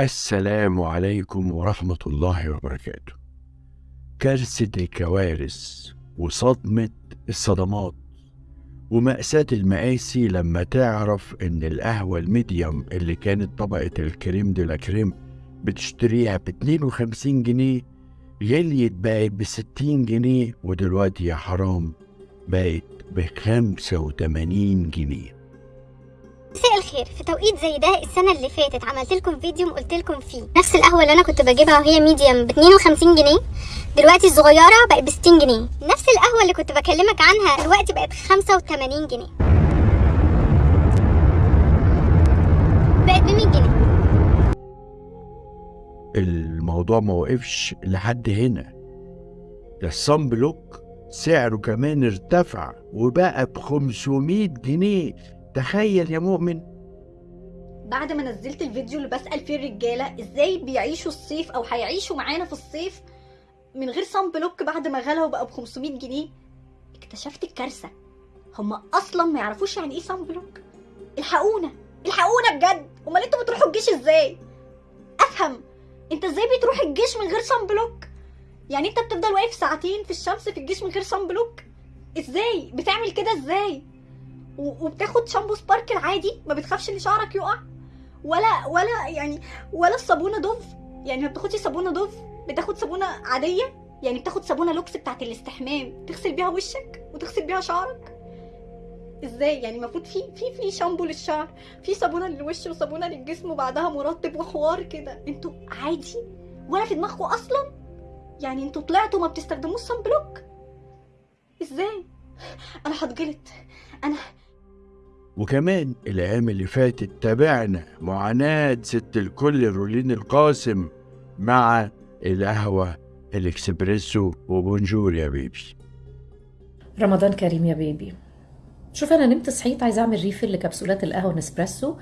السلام عليكم ورحمة الله وبركاته. كارثة الكوارث وصدمة الصدمات ومأساة المآسي لما تعرف إن القهوة الميديوم اللي كانت طبقة الكريم دي كريم بتشتريها ب 52 جنيه غليت بقت ب 60 جنيه ودلوقتي يا حرام بقت ب 85 جنيه. الخير. في توقيت زي ده السنة اللي فاتت عملت لكم فيديو وقلت لكم فيه. نفس القهوة اللي أنا كنت بجيبها وهي medium ب 52 جنيه دلوقتي الصغيرة بقت ب 60 جنيه. نفس القهوة اللي كنت بكلمك عنها دلوقتي بقت ب 85 جنيه. بقت ب 100 جنيه. الموضوع ما وقفش لحد هنا. ده ال sunblock سعره كمان ارتفع وبقى ب 500 جنيه. تخيل يا مؤمن. بعد ما نزلت الفيديو اللي بسأل فيه الرجالة إزاي بيعيشوا الصيف أو هيعيشوا معانا في الصيف من غير sunblock بعد ما غلى وبقى ب 500 جنيه؟ اكتشفت الكارثة. هما أصلا ما يعرفوش يعني إيه sunblock. الحقونا الحقونا بجد. أمال أنتوا بتروحوا الجيش إزاي؟ أفهم. أنت إزاي بتروح الجيش من غير sunblock؟ يعني أنت بتفضل واقف ساعتين في الشمس في الجيش من غير sunblock؟ إزاي؟ بتعمل كده إزاي؟ وبتاخد شامبو سباركل عادي ما بتخافش إن شعرك يقع؟ ولا ولا يعني ولا الصابونة دوف. يعني ما بتاخدش صابونة دوف بتاخد صابونة عادية. يعني بتاخد صابونة لوكس بتاعت الاستحمام. تغسل بيها وشك وتغسل بيها شعرك. إزاي؟ يعني المفروض في في في شامبو للشعر في صابونة للوش وصابونة للجسم وبعدها مرطب وحوار كده. أنتوا عادي؟ ولا في دماغكم أصلا؟ يعني أنتوا طلعتوا ما بتستخدموش sunblock. إزاي؟ أنا هتجلط أنا وكمان الأيام اللي فاتت تابعنا معاناة ست الكل رولين القاسم مع القهوة الإكسبريسو و bonjour يا baby. رمضان كريم يا baby. شوف أنا نمت صحيت عايزه أعمل refill لكبسولات القهوة نسبريسو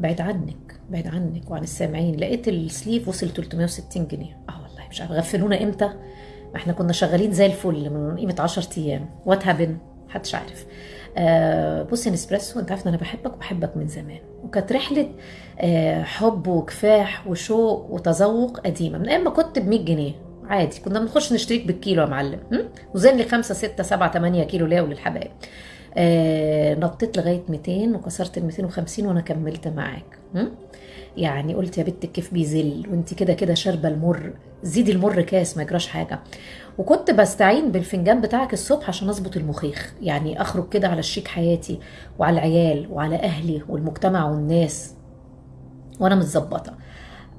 بعيد عنك بعيد عنك وعن السامعين. لقيت ال sleeve وصل 360 جنيه. آه والله مش عارفة غفلونا إمتى؟ ما إحنا كنا شغالين زي الفل من قيمة 10 أيام. وات هابن محدش عارف. آه بصي نسبريسو انت عارف إن أنا بحبك وبحبك من زمان. وكانت رحلة آه حب وكفاح وشوق وتذوق قديمة. من أيام ما كنت ب 100 جنيه. عادي كنا بنخش نشتريك بالكيلو يا معلم? وزن لي 5 6 7 8 كيلو ليا وللحبايب آه نطيت لغاية 200 وكسرت ال 250 وأنا كملت معاك? يعني قلت يا بنت الكيف بيزل وانت كده كده شاربة المر. زيدي المر كاس ما يجراش حاجة. وكنت بستعين بالفنجان بتاعك الصبح عشان أظبط المخيخ. يعني أخرج كده على شريك حياتي وعلى العيال وعلى أهلي والمجتمع والناس. وأنا متظبطة.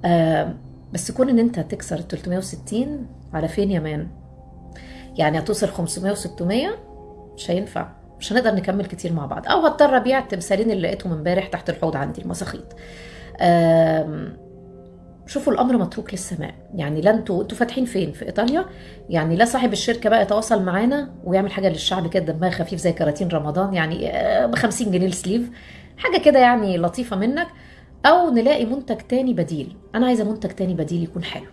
آه بس كون إن أنت تكسر ال 360 على فين يا مان؟ يعني هتوصل 500 و600 مش هينفع. مش هنقدر نكمل كتير مع بعض. أو هضطر أبيع التمثالين اللي لقيتهم امبارح تحت الحوض عندي المساخيط. شوفوا الأمر متروك للسماء. يعني لا أنتوا أنتوا فاتحين فين؟ في إيطاليا؟ يعني لا صاحب الشركة بقى يتواصل معانا ويعمل حاجة للشعب كده دمها خفيف زي كراتين رمضان يعني ب 50 جنيه السليف حاجة كده يعني لطيفة منك. أو نلاقي منتج تاني بديل. أنا عايزة منتج تاني بديل يكون حلو.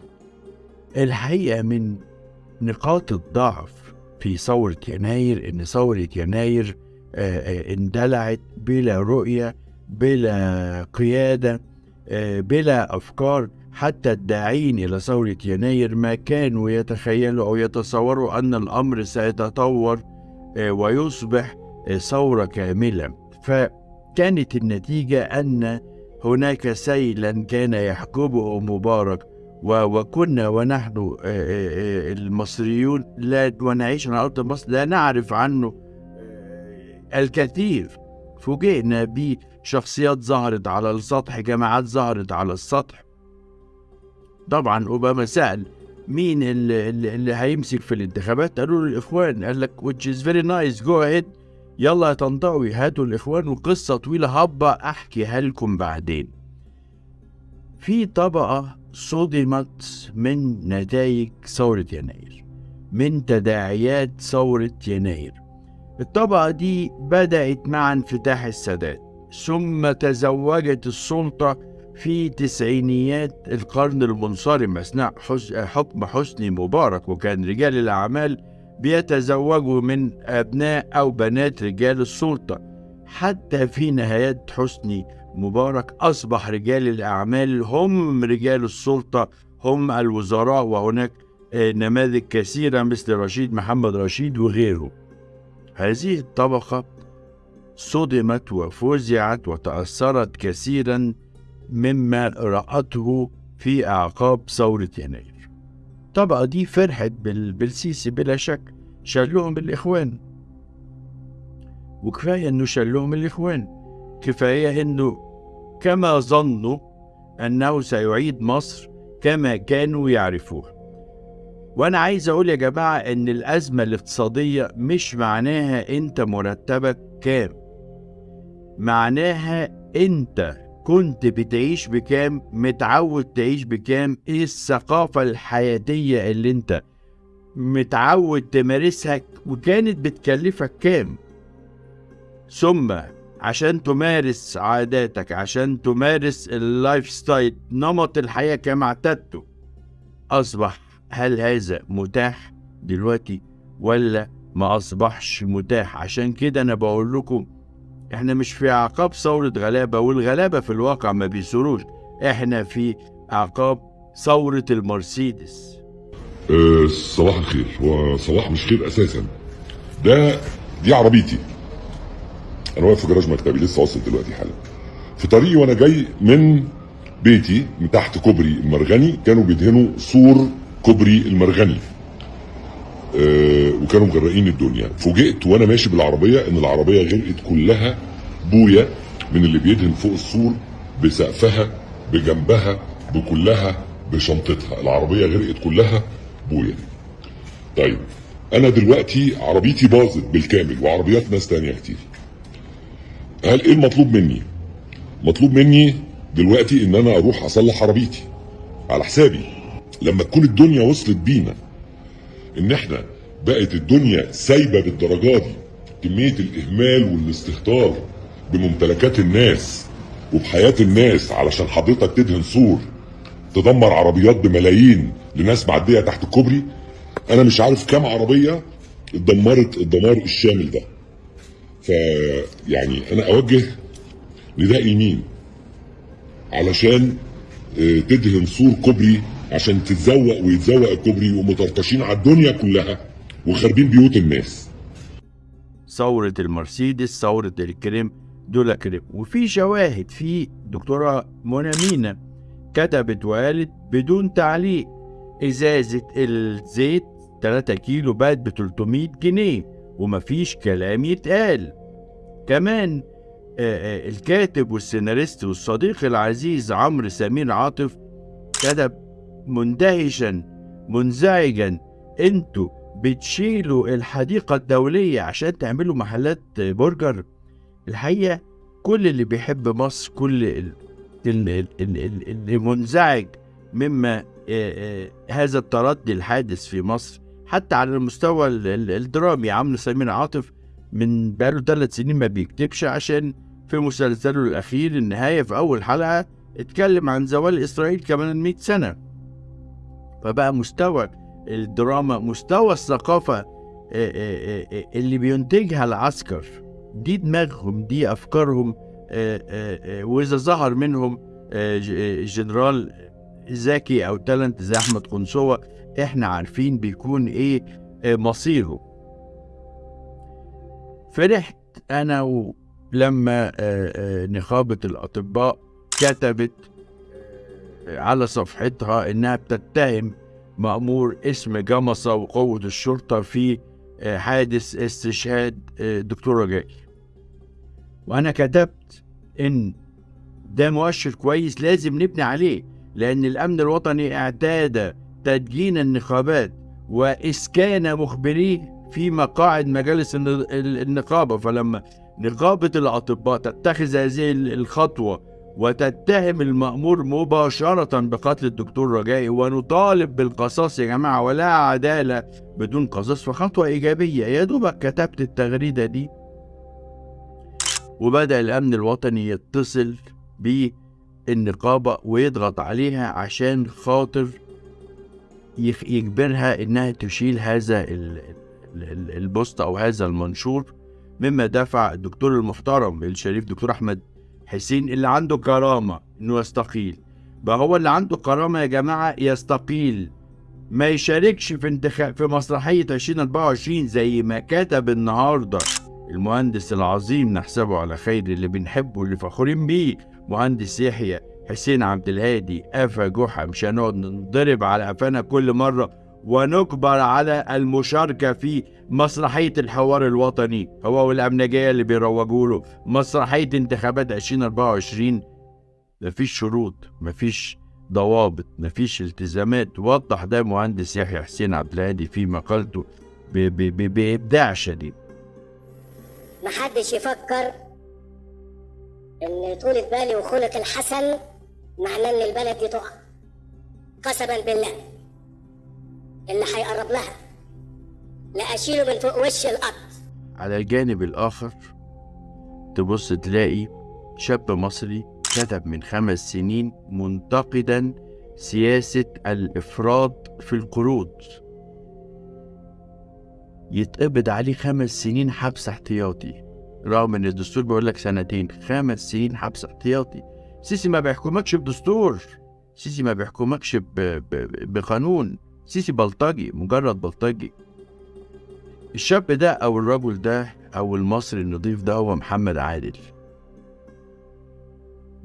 الحقيقة من نقاط الضعف في ثورة يناير إن ثورة يناير آه، آه، اندلعت بلا رؤية بلا قيادة. آه، بلا أفكار حتى الداعين إلى ثورة يناير ما كانوا يتخيلوا أو يتصوروا أن الأمر سيتطور آه، ويصبح آه، ثورة كاملة. فكانت النتيجة أن هناك سيلا كان يحجبه مبارك وكنا ونحن آه، آه، آه، المصريون لا ونعيش على أرض مصر لا نعرف عنه آه، الكثير. فوجئنا بشخصيات ظهرت على السطح جماعات ظهرت على السطح. طبعا أوباما سأل مين اللي, اللي هيمسك في الانتخابات؟ قالوا له الإخوان. قال لك which is very nice. Go ahead. يلا يا طنطاوي هاتوا الإخوان وقصة طويلة. هبة أحكيها لكم بعدين. في طبقة صدمت من نتائج ثورة يناير من تداعيات ثورة يناير. الطبقة دي بدأت مع انفتاح السادات. ثم تزوجت السلطة في تسعينيات القرن المنصرم أثناء حكم حسني مبارك وكان رجال الأعمال بيتزوجوا من أبناء أو بنات رجال السلطة. حتى في نهايات حسني مبارك أصبح رجال الأعمال هم رجال السلطة هم الوزراء وهناك آه، نماذج كثيرة مثل رشيد محمد رشيد وغيره. هذه الطبقة صدمت وفزعت وتأثرت كثيرا مما رأته في أعقاب ثورة يناير. الطبقة دي فرحت بال- بالسيسي بلا شك. شالهم الإخوان. وكفاية إنه شالهم الإخوان. كفاية إنه كما ظنوا أنه سيعيد مصر كما كانوا يعرفوها وأنا عايز أقول يا جماعة إن الأزمة الاقتصادية مش معناها أنت مرتبك كام. معناها أنت كنت بتعيش بكام متعود تعيش بكام إيه الثقافة الحياتية اللي انت متعود تمارسها وكانت بتكلفك كام؟ ثم عشان تمارس عاداتك عشان تمارس ال lifestyle نمط الحياة كما اعتدته أصبح هل هذا متاح دلوقتي ولا ما أصبحش متاح؟ عشان كده أنا بقول لكم إحنا مش في اعقاب ثورة غلابة والغلابة في الواقع ما بيثوروش إحنا في اعقاب ثورة المرسيدس. أه صباح الخير. هو مش خير أساسا. ده دي عربيتي. أنا واقف في جراج مكتبي لسه واصل دلوقتي حالا. في طريقي وأنا جاي من بيتي من تحت كوبري المرغني كانوا بيدهنوا سور كوبري المرغني. أه وكانوا مغرقين الدنيا. فوجئت وأنا ماشي بالعربية إن العربية غرقت كلها بويا من اللي بيدهن فوق السور بسقفها بجنبها بكلها بشنطتها. العربية غرقت كلها بويا طيب أنا دلوقتي عربيتي باظت بالكامل وعربيات ناس تانية كتير. هل إيه المطلوب مني؟ مطلوب مني دلوقتي إن أنا أروح أصلح عربيتي على حسابي. لما تكون الدنيا وصلت بينا إن إحنا بقت الدنيا سايبة بالدرجة دي كمية الإهمال والاستهتار بممتلكات الناس وبحياة الناس علشان حضرتك تدهن سور تدمر عربيات بملايين لناس معدية تحت الكوبري أنا مش عارف كام عربية اتدمرت الدمار الشامل ده. ف يعني أنا أوجه نداء يمين علشان آه، تدهن سور كوبري عشان تتزوق ويتزوق الكوبري ومطرطشين على الدنيا كلها وخاربين بيوت الناس. ثورة المرسيدس ثورة الكريم دول كريم. وفي شواهد في دكتورة منى مينا كتبت وقالت بدون تعليق إزازة الزيت 3 كيلو بقت ب 300 جنيه ومفيش كلام يتقال. كمان آه، آه، الكاتب والسيناريست والصديق العزيز عمرو سمير عاطف كتب مندهشا منزعجا. أنتوا بتشيلوا الحديقة الدولية عشان تعملوا محلات برجر. الحقيقة كل اللي بيحب مصر كل ال- ال- ال- ال- ال- اللي منزعج مما هذا التردي الحادث في مصر. حتى على المستوى ال- ال- الدرامي عمرو سمير عاطف من بقاله ثلاث سنين ما بيكتبش عشان في مسلسله الأخير النهاية في أول حلقة اتكلم عن زوال إسرائيل كمان 100 سنة. فبقى مستوى الدراما مستوى الثقافة آه، آه، آه، اللي بينتجها العسكر دي دماغهم دي أفكارهم وإذا ظهر منهم جنرال ذكي أو تالنت زي أحمد قنصوة إحنا عارفين بيكون إيه مصيره. فرحت أنا لما نقابة الأطباء كتبت على صفحتها إنها بتتهم مأمور اسم جمصة وقوة الشرطة في آه، حادث استشهاد آه، دكتور رجائي وأنا كتبت إن ده مؤشر كويس لازم نبني عليه لأن الأمن الوطني اعتاد تدجين النقابات وإسكان مخبريه في مقاعد مجالس الن- ال- النقابة. فلما نقابة الأطباء تتخذ هذه ال- الخطوة وتتهم المأمور مباشرة بقتل الدكتور رجائي ونطالب بالقصاص يا جماعة ولا عدالة بدون قصاص. فخطوة إيجابية يا دوبك كتبت التغريدة دي. وبدأ الأمن الوطني يتصل بالنقابة ويضغط عليها عشان خاطر يجبرها إنها تشيل هذا ال- ال- ال- البوست أو هذا المنشور. مما دفع الدكتور المحترم الشريف دكتور أحمد حسين اللي عنده كرامة إنه يستقيل. بقى هو اللي عنده كرامة يا جماعة يستقيل. ما يشاركش في انتخاب في مسرحية 2024 زي ما كتب النهاردة. المهندس العظيم نحسبه على خير اللي بنحبه اللي فخورين بيه. مهندس يحيى حسين عبد الهادي قفا جحا مش هنقعد نضرب على قفانا كل مرة. ونجبر على المشاركة في مسرحية الحوار الوطني. هو والأمنجية اللي بيروجوا له. مسرحية انتخابات 2024 مفيش شروط مفيش ضوابط مفيش التزامات. وضح ده مهندس يحيى حسين عبد الهادي في مقالته بإبداع شديد. محدش يفكر إن طولة بالي وخلق الحسن معناه إن البلد دي تقع. قسما بالله. اللي هيقرب لها. لا أشيله من فوق وش الأرض. على الجانب الآخر تبص تلاقي شاب مصري كتب من خمس سنين منتقدا سياسة الإفراط في القروض. يتقبض عليه خمس سنين حبس احتياطي. رغم إن الدستور بيقول لك سنتين خمس سنين حبس احتياطي. سيسي ما بيحكمكش بدستور. سيسي ما بيحكمكش. بقانون. سيسي بلطجي مجرد بلطجي. الشاب ده أو الرجل ده أو المصري النضيف ده هو محمد عادل.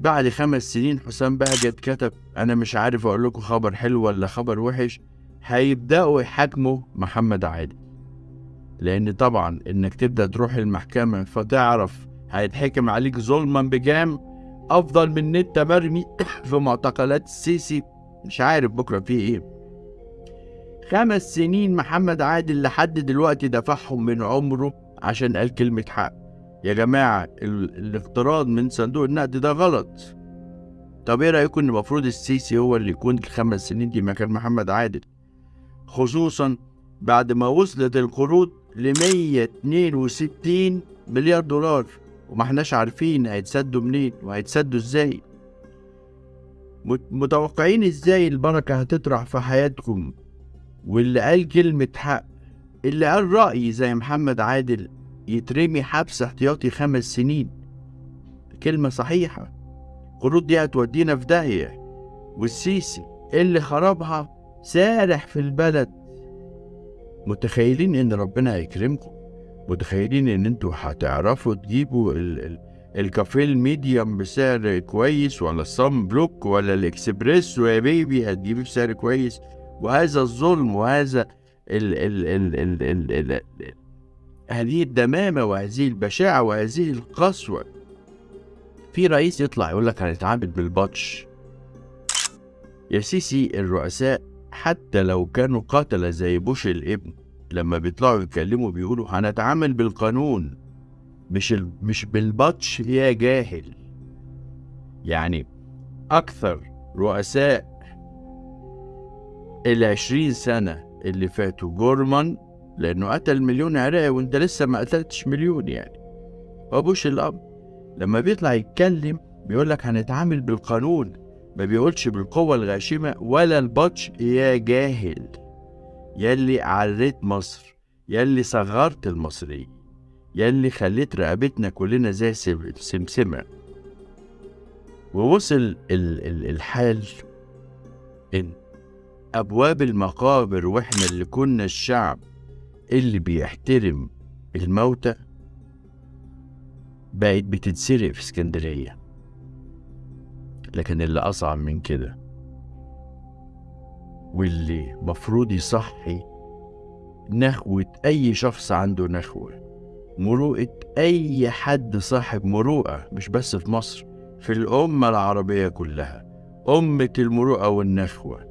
بعد خمس سنين حسام بهجت كتب أنا مش عارف أقول لكم خبر حلو ولا خبر وحش هيبدأوا يحاكموا محمد عادل. لأن طبعا إنك تبدأ تروح المحكمة فتعرف هيتحكم عليك ظلما بجام أفضل من إن أنت مرمي في معتقلات السيسي مش عارف بكرة فيه إيه. خمس سنين محمد عادل لحد دلوقتي دفعهم من عمره عشان قال كلمة حق. يا جماعة ال- الاقتراض من صندوق النقد ده غلط. طب إيه رأيكم إن المفروض السيسي هو اللي يكون الخمس سنين دي مكان محمد عادل؟ خصوصا بعد ما وصلت القروض ل 162 مليار دولار. وما احناش عارفين هيتسدوا منين وهيتسدوا إزاي. مت- متوقعين إزاي البركة هتطرح في حياتكم؟ واللي قال كلمة حق اللي قال رأي زي محمد عادل يترمي حبس احتياطي خمس سنين. كلمة صحيحة. القروض دي هتودينا في داهية. والسيسي اللي خربها سارح في البلد. متخيلين إن ربنا هيكرمكم؟ متخيلين إن أنتوا هتعرفوا تجيبوا ال ال الكافيه ال medium بسعر كويس ولا ال sunblock ولا الإكسبريسو يا baby هتجيبيه بسعر كويس؟ وهذا الظلم وهذا ال ال ال ال ال ال ال هذه الدمامة وهذه البشاعة وهذه القسوة. في رئيس يطلع يقول لك هنتعامل بالبطش. يا سيسي الرؤساء حتى لو كانوا قتلة زي بوش الابن لما بيطلعوا يتكلموا بيقولوا هنتعامل بالقانون. مش ال... مش بالبطش يا جاهل. يعني أكثر رؤساء العشرين سنة اللي فاتوا. جورمان لأنه قتل مليون عراقي وأنت لسه ما قتلتش مليون يعني. وبوش الأب لما بيطلع يتكلم بيقول لك هنتعامل بالقانون ما بيقولش بالقوة الغاشمة ولا البطش. يا جاهل يلي عريت مصر يلي صغرت المصريين يلي خليت رقبتنا كلنا زي سم- السمسمة ووصل ال- ال- الحال إن أبواب المقابر وإحنا اللي كنا الشعب اللي بيحترم الموتى بقت بتتسرق في اسكندرية. لكن اللي أصعب من كده واللي مفروض يصحي نخوة أي شخص عنده نخوة مروءة أي حد صاحب مروءة مش بس في مصر في الأمة العربية كلها أمة المروءة والنخوة.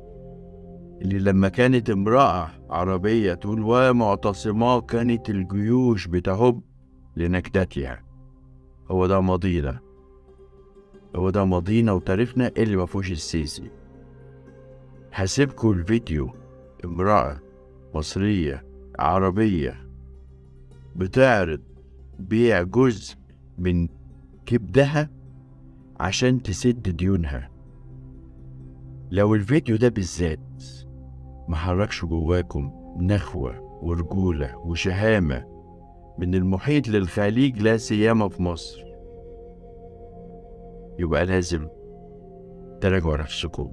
اللي لما كانت امرأة عربية تقول ومعتصمات كانت الجيوش بتهب لنكدتها. هو ده ماضينا. هو ده ماضينا وتاريخنا اللي ما فيهوش السيسي. هسيبكوا الفيديو. امرأة مصرية عربية بتعرض بيع جزء من كبدها عشان تسد ديونها. لو الفيديو ده بالذات محركش جواكم نخوة ورجولة وشهامة من المحيط للخليج لا سيما في مصر. يبقى لازم تراجعوا نفسكم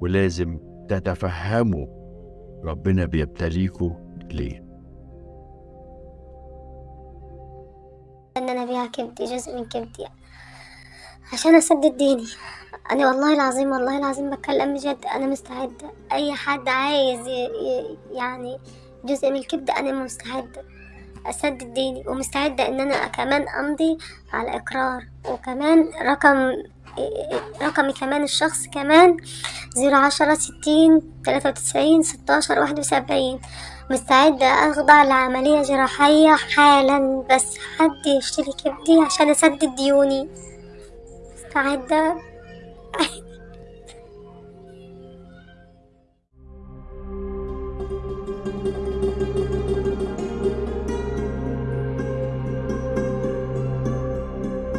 ولازم تتفهموا ربنا بيبتليكوا ليه. إن أنا ابيع كبدي جزء من كبدي عشان أسدد ديني. أنا والله العظيم والله العظيم بتكلم بجد. أنا مستعدة. أي حد عايز. يعني جزء من الكبدة أنا مستعدة أسدد ديني. ومستعدة إن أنا كمان أمضي على إقرار. وكمان رقم رقمي كمان الشخص كمان زيرو عشرة ستين تلاتة وتسعين ستاشر واحد وسبعين. مستعدة أخضع لعملية جراحية حالا بس حد يشتري كبدي عشان أسدد ديوني. مستعدة؟ I